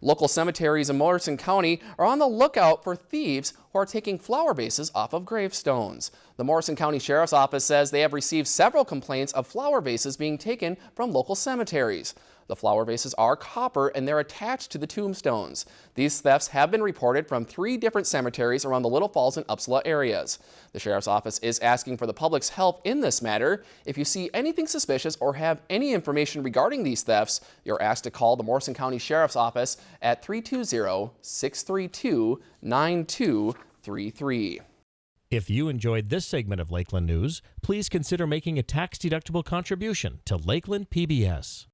Local cemeteries in Morrison County are on the lookout for thieves who are taking flower vases off of gravestones. The Morrison County Sheriff's Office says they have received several complaints of flower vases being taken from local cemeteries. The flower vases are copper and they're attached to the tombstones. These thefts have been reported from three different cemeteries around the Little Falls and Upsala areas. The Sheriff's Office is asking for the public's help in this matter. If you see anything suspicious or have any information regarding these thefts, you're asked to call the Morrison County Sheriff's Office at 320-632-9233. If you enjoyed this segment of Lakeland News, please consider making a tax-deductible contribution to Lakeland PBS.